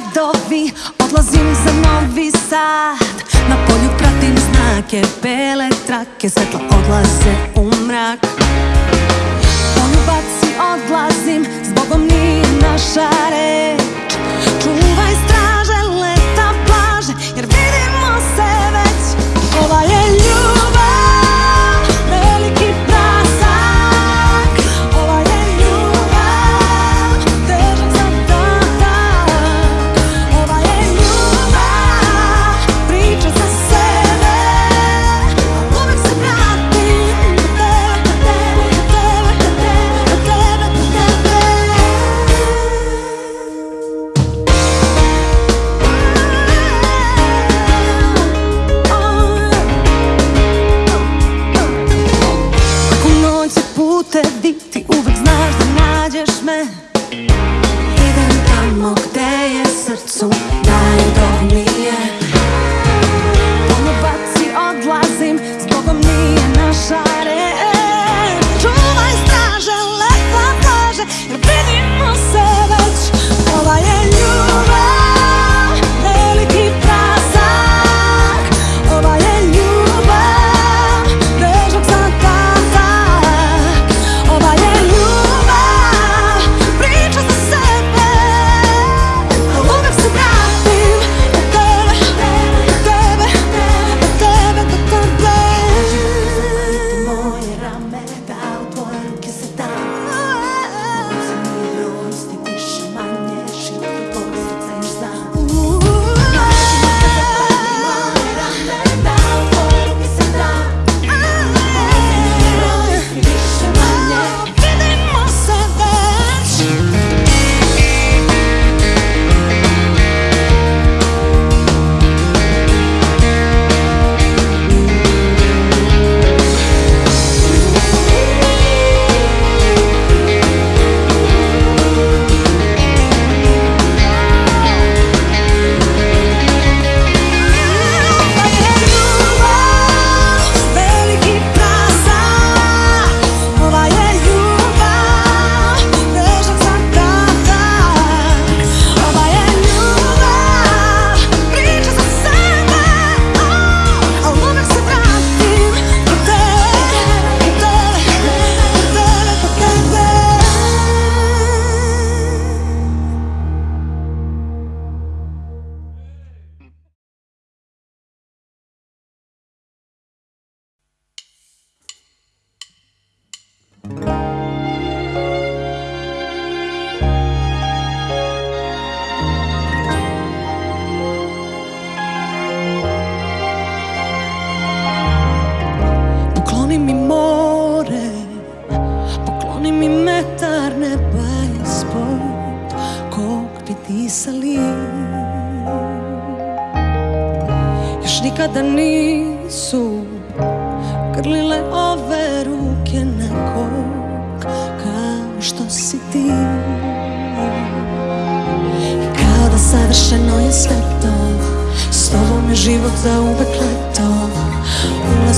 gradovi Odlazim za novi sad. Na polju pratim znake Bele trake Svetla odlaze u mrak. Poljubac si odlazim S nije naša red.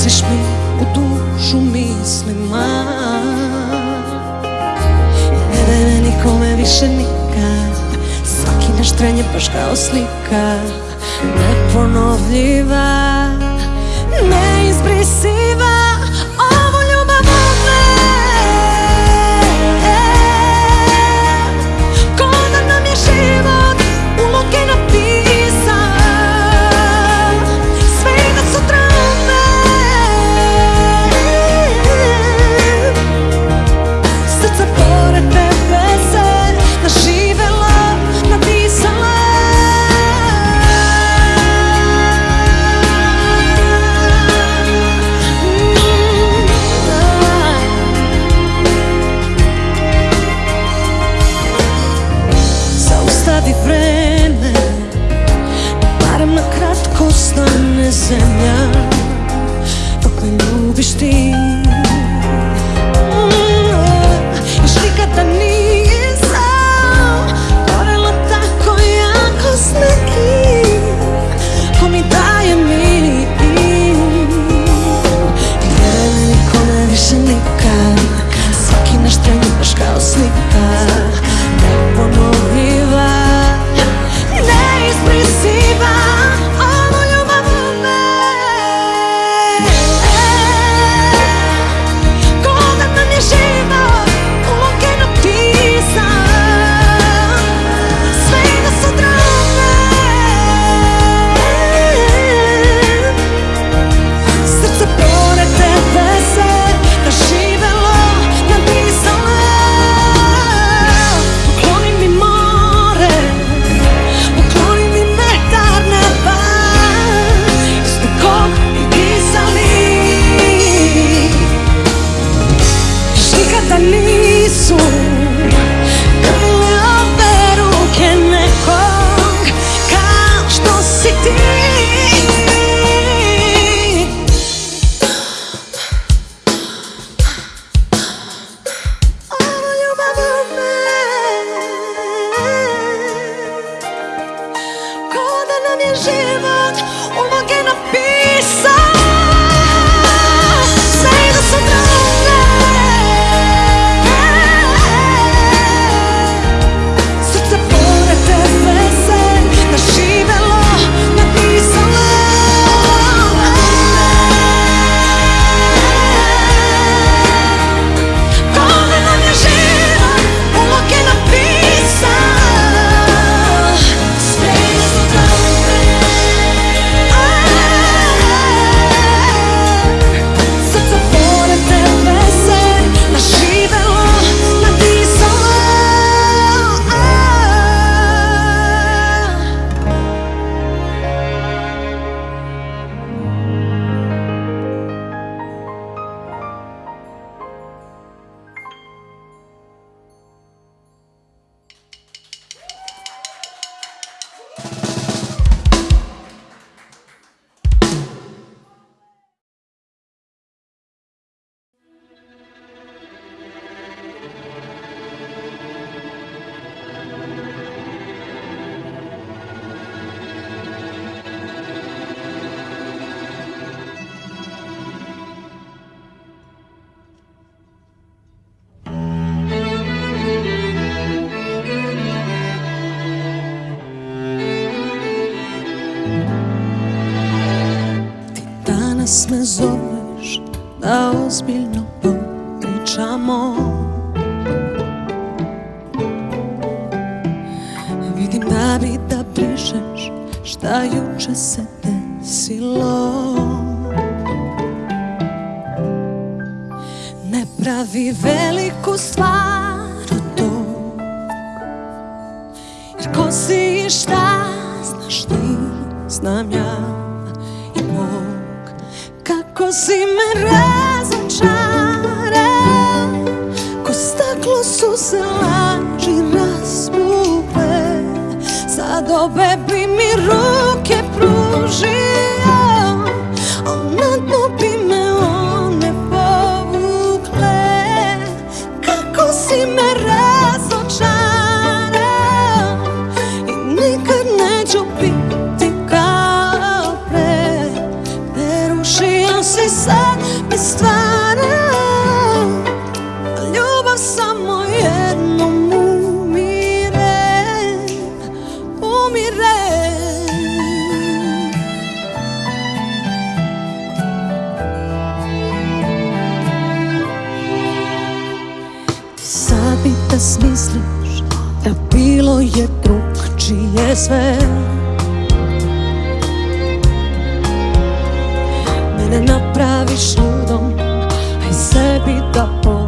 Ulaziš mi u dušu mislima Ne vere nikome više nikad. Svaki naš tren je baš kao slika. Neponovljiva. Neizbrisiva danas me zoveš da ozbiljno popričamo. Vidim da bi da prišeš šta juče se se sad mi stvara. Ljubav samo jednom umire Umire. Ti sad mi da smisliš Da bilo je drug čije sve the whole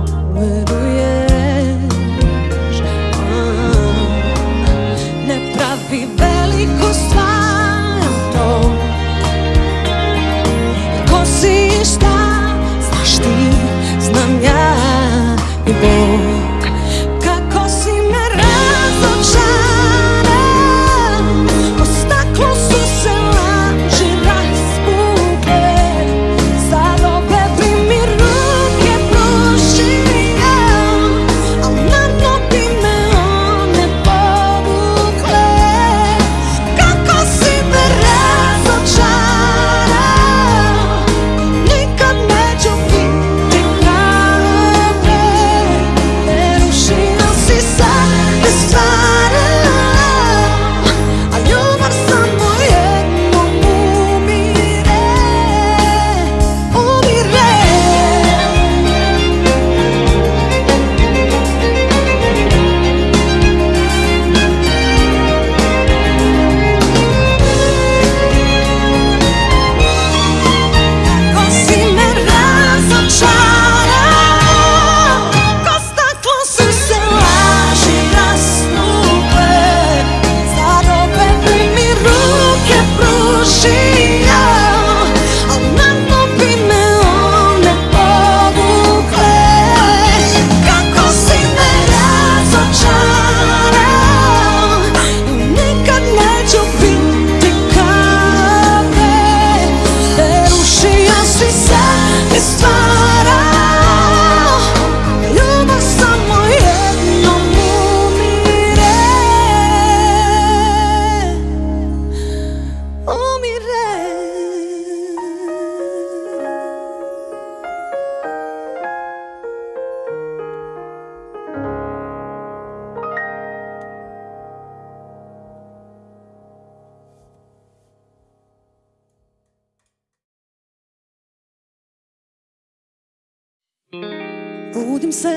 se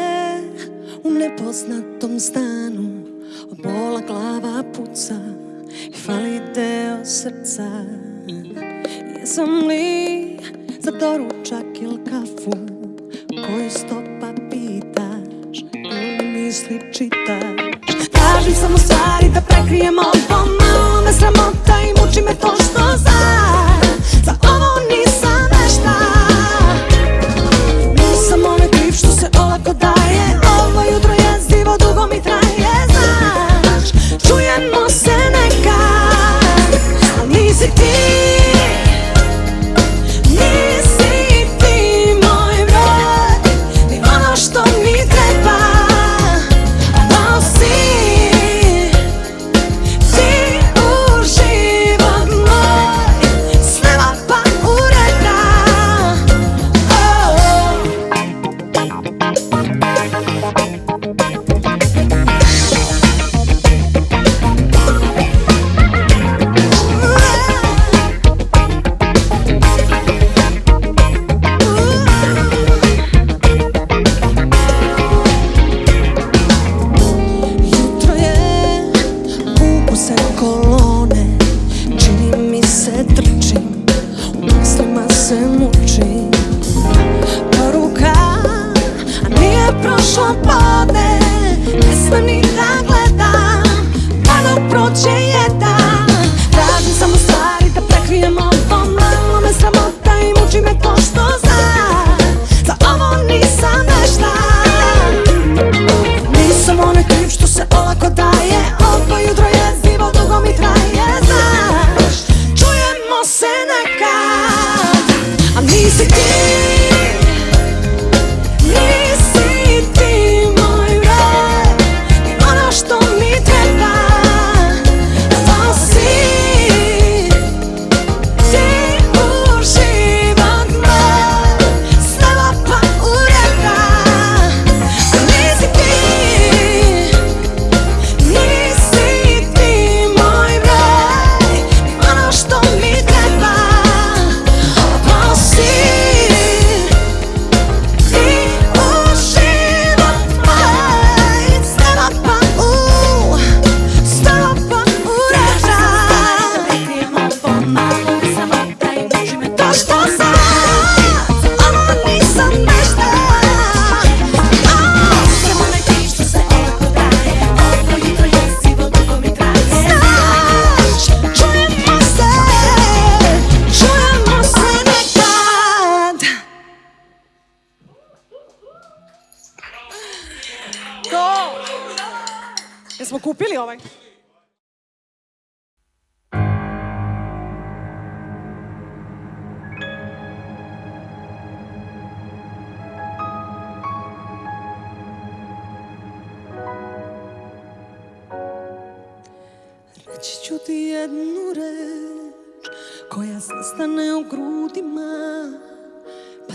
u nepoznatom stanu. Od bola glava puca i fali deo srca. Jesam li za doručak ili kafu? Koju stopa pitaš ili misli čitaš?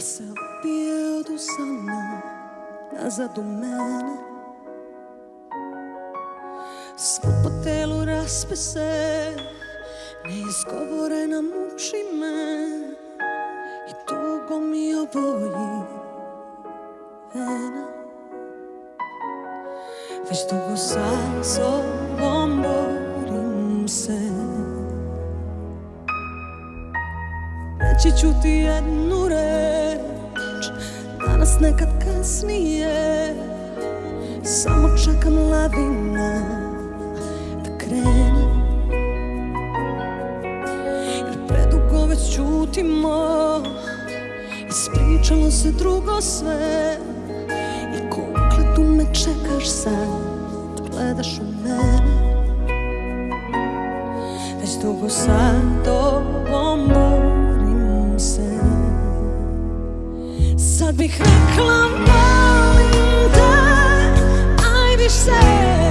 Pa se opije od usana nazad u mene Svo po telu raspe se neizgovorena muči me i tugo mi oboji vene Već dugo sa sobom borim se. Reći nekad kasnije. Samo čekam lavina Da krene. Jer predugo već čutimo Ispričalo se drugo sve. I kukle tu me čekaš sad Gledaš u mene. Već dugo sa tobom Sad bih rekla volim te najviše I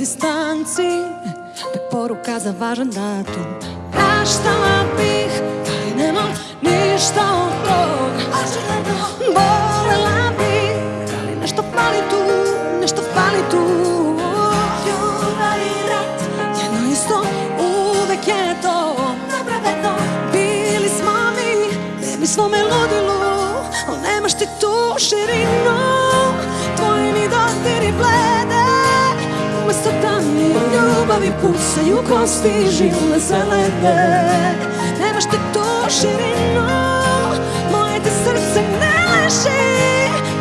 distanci Tek poruka za važan datum. Praštala bih Da nemam ništa od tog Bolela bih Ali nešto fali tu Nešto fali tu? Ljubav i rat. Jedno isto uvek je to. Napravedno Bili smo mi Bili smo me ludilu Al nemaš ti tu širinu. Ljubavi pucaju kosti Žile se lede Nemaš ti tu širinu Moje ti srce ne leži.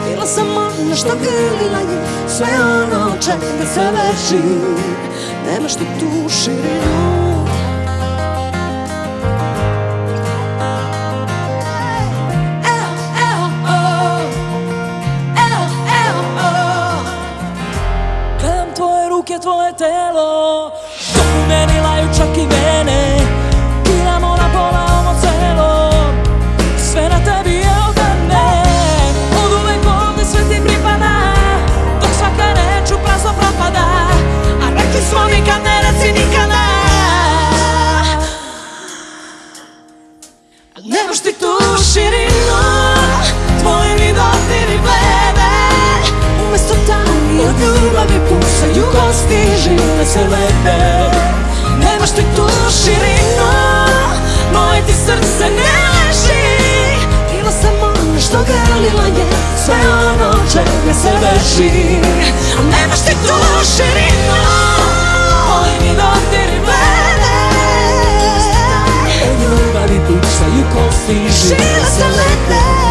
Bila sam ona što grlila je Sve ono čega se leži Nemaš ti tu širinu laju čak i vene Piramo na pola ovo celo. Sve na tebi je od mene Od uvek ovde sve ti pripada. Dok svaka reč u prazno propada. A rekli smo nikad ne reci nikada. Nemaš ti tu širinu. Tvoji mi dotiri blede Umesto tamnih od ljubavi pucaju kosti Žile se lede Nemaš ti tu širinu Moje ti srce ne leži. Bila sam ona što je Sve ono čega se nemaš ti tu širinu Moji mi dotiri Od ljubavi pucaju kosti Žile se lete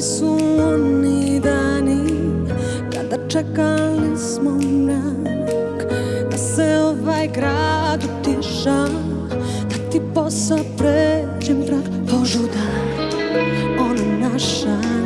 Stali su oni dani Kada čekali smo mrak Da se ovaj grad utiša Da ti posao pređem prag Požuda Ona naša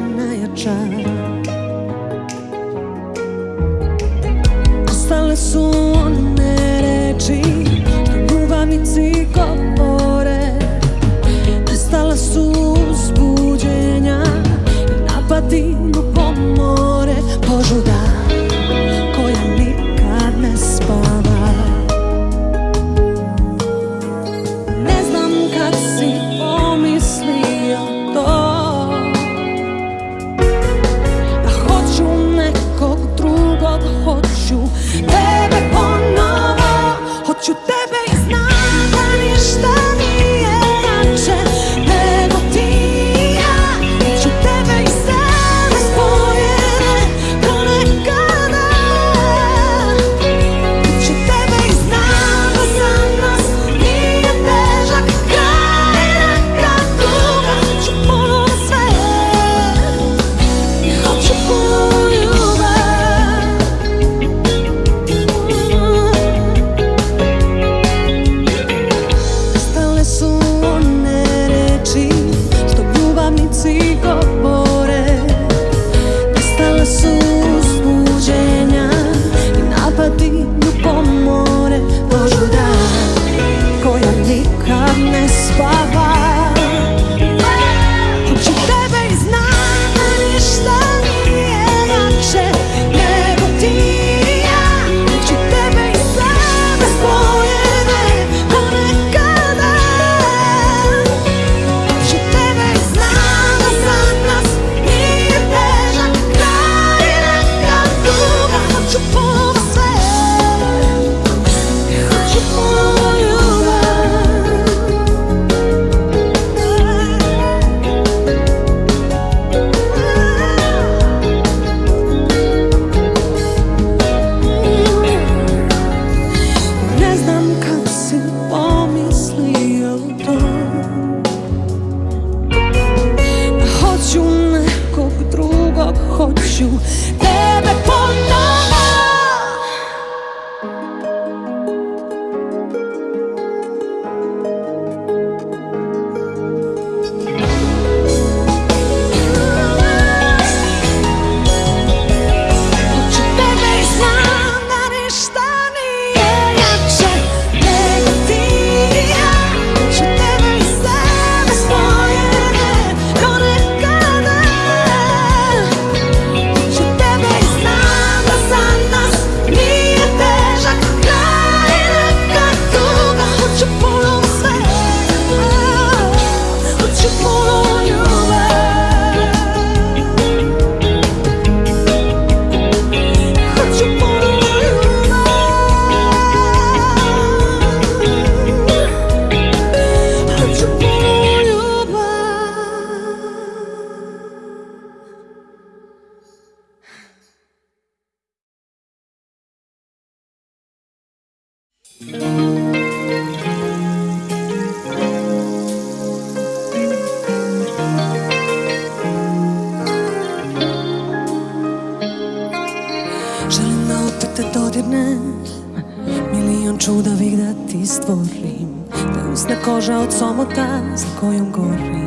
stvorim Da usne koža od somota za kojom gorim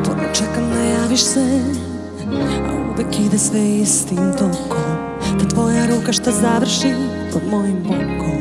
Uporno čekam da javiš se A uvek ide sve istim tokom. Da tvoja ruka što završi pod mojim bokom.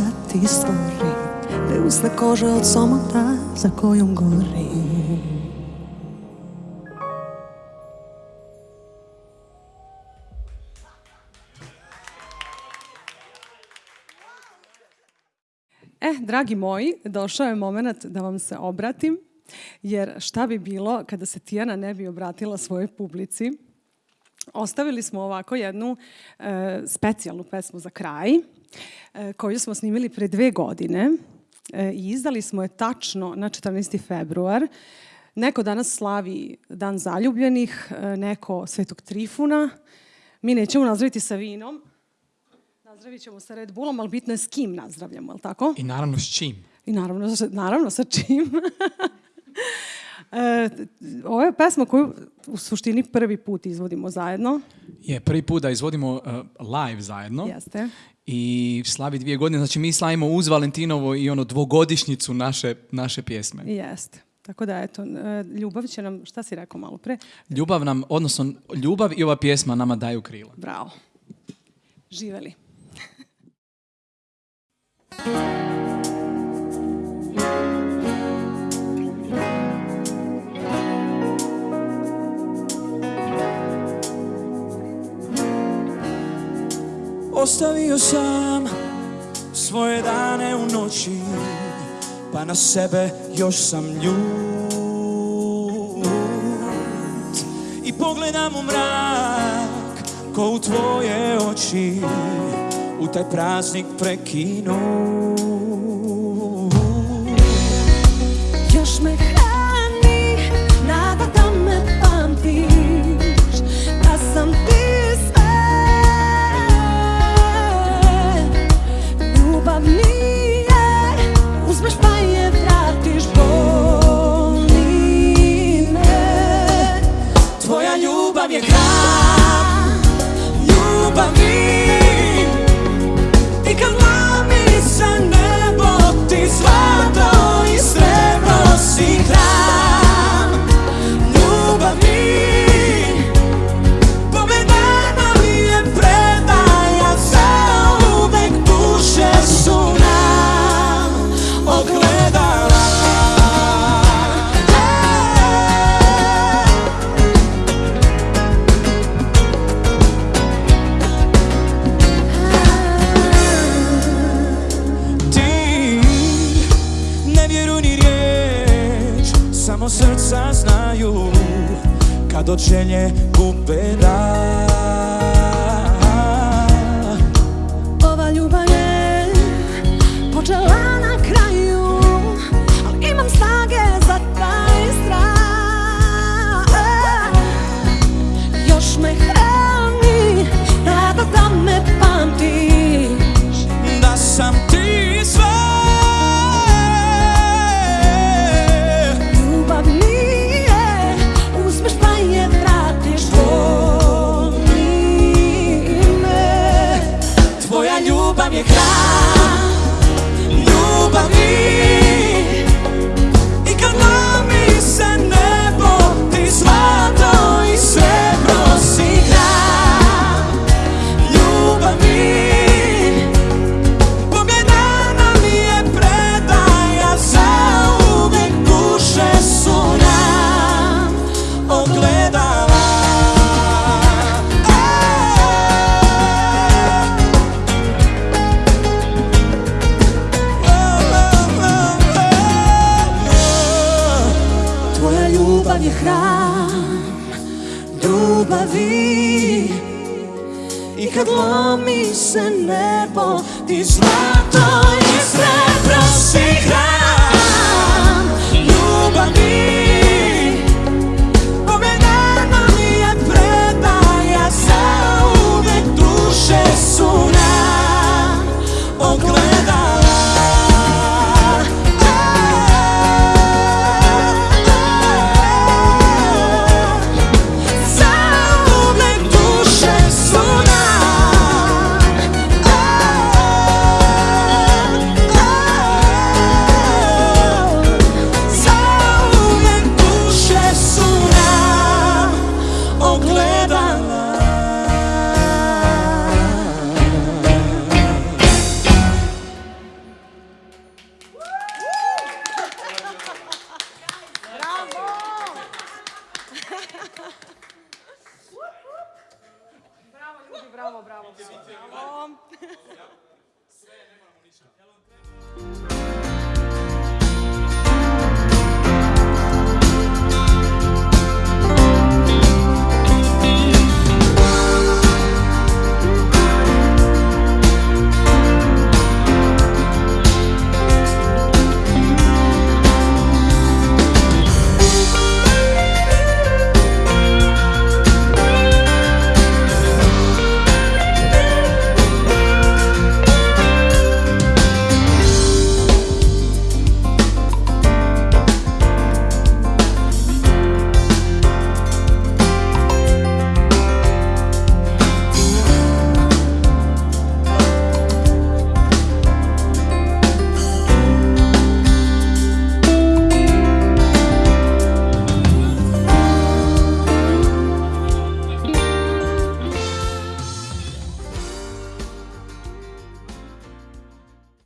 da ti stvorim Te usne kože od somota za kojom gorim E, dragi moji, došao je moment da vam se obratim, jer šta bi bilo kada se Tijana ne bi obratila svojoj publici? Ostavili smo ovako jednu e, specijalnu pesmu za kraj koju smo snimili pre dve godine e, i izdali smo je tačno na 14. februar. Neko danas slavi Dan zaljubljenih, e, neko Svetog Trifuna. Mi nećemo nazdraviti sa vinom, nazdravit ćemo sa Red Bullom, ali bitno je s kim nazdravljamo, je li tako? I naravno s čim? I naravno, naravno sa čim. e, ovo je pesma koju u suštini prvi put izvodimo zajedno. Je, prvi put da izvodimo uh, live zajedno. Jeste. I slavi dvije godine, znači mi slavimo uz Valentinovo i ono dvogodišnjicu naše, naše pjesme. Jeste. Tako da, eto, e, ljubav će nam, šta si rekao malo pre? Ljubav nam, odnosno ljubav i ova pjesma nama daju krila. Bravo. Živeli. Ostavio sam svoje dane u noći Pa na sebe još sam ljut. I pogledam u mrak Ko u tvoje oči U taj praznik prekinu Kad od želje gube